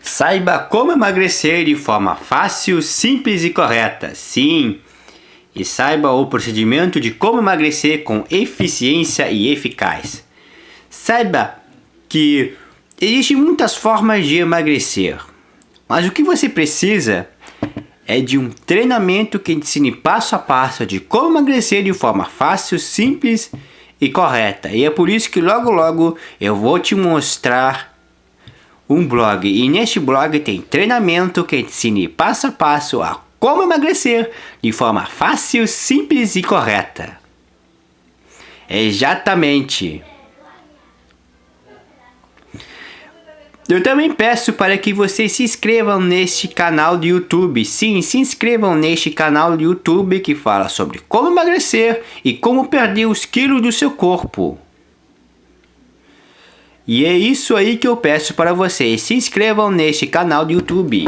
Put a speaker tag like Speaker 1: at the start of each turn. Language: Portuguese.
Speaker 1: Saiba como emagrecer de forma fácil, simples e correta. Sim! E saiba o procedimento de como emagrecer com eficiência e eficaz. Saiba que existem muitas formas de emagrecer, mas o que você precisa é de um treinamento que ensine passo a passo de como emagrecer de forma fácil, simples e correta. E é por isso que logo logo eu vou te mostrar um blog. E neste blog tem treinamento que ensine passo a passo a como emagrecer de forma fácil, simples e correta. Exatamente. Eu também peço para que vocês se inscrevam neste canal do YouTube. Sim, se inscrevam neste canal do YouTube que fala sobre como emagrecer e como perder os quilos do seu corpo. E é isso aí que eu peço para vocês. Se inscrevam neste canal do YouTube.